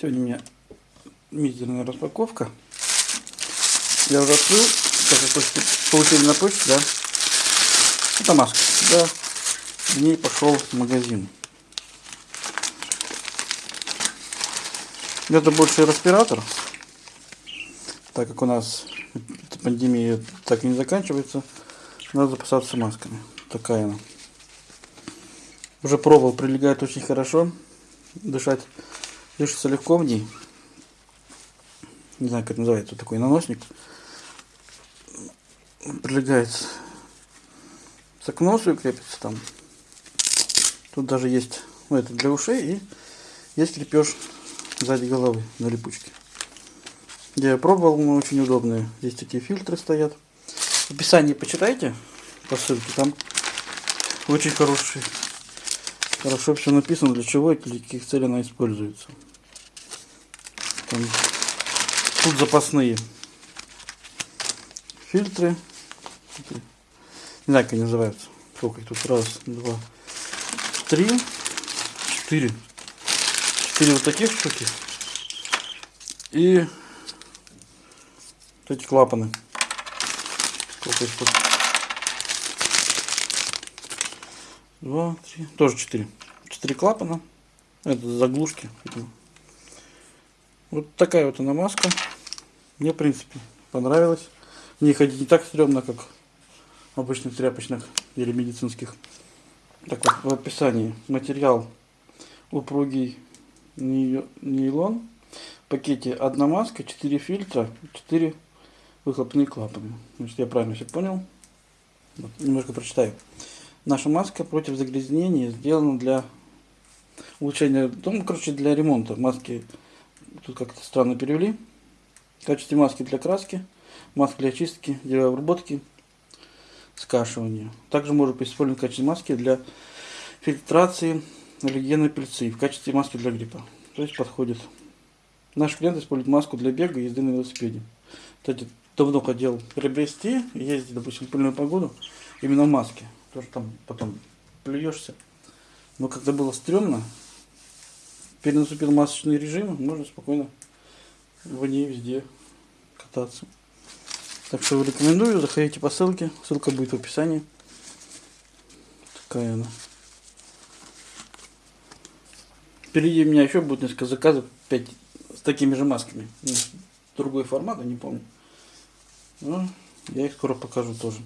Сегодня у меня мизерная распаковка. Я уже открыл, как вы почте, получили на почте, да? Это маска. Да. В ней пошел в магазин. Это больше респиратор, так как у нас пандемия так и не заканчивается, надо запасаться масками. Такая она. Уже пробовал, прилегает очень хорошо. Дышать, дышится легко в ней. Не знаю, как это называется, такой наносник. Прилегает к носу и крепится там. Тут даже есть, ну это для ушей и есть крепеж сзади головы на липучке. Я пробовал, но очень удобные. Здесь такие фильтры стоят. В описании почитайте по ссылке, там очень хороший, хорошо все написано, для чего и для каких целей она используется. Там, тут запасные фильтры. Не знаю, как они называются. Сколько их тут? Раз, два, три, четыре. Четыре вот таких штуки. И вот эти клапаны. Сколько их тут? Два, три. Тоже четыре. Четыре клапана. Это заглушки. Вот такая вот она маска. Мне, в принципе, понравилась. В ней ходить не так стрёмно, как обычных тряпочных или медицинских. Так вот, в описании материал упругий нейлон. В пакете одна маска, 4 фильтра, 4 выхлопные клапаны. Значит, я правильно все понял. Вот, немножко прочитаю. Наша маска против загрязнения сделана для улучшения, ну, короче, для ремонта. Маски тут как-то странно перевели. В качестве маски для краски, маски для очистки, для обработки, скашивания. Также может быть использован в качестве маски для фильтрации аллергенной пыльцы, в качестве маски для гриппа. То есть подходит. Наш клиент использует маску для бега и езды на велосипеде. Кстати, давно хотел приобрести, ездить, допустим, в пыльную погоду, именно в маске. Тоже там потом плюешься. Но когда было стрёмно, перенаступил масочный режим, можно спокойно в ней везде кататься. Так что рекомендую, заходите по ссылке, ссылка будет в описании. Такая она. Впереди у меня еще будет несколько заказов, 5 с такими же масками. Другой формат, я не помню. Но я их скоро покажу тоже.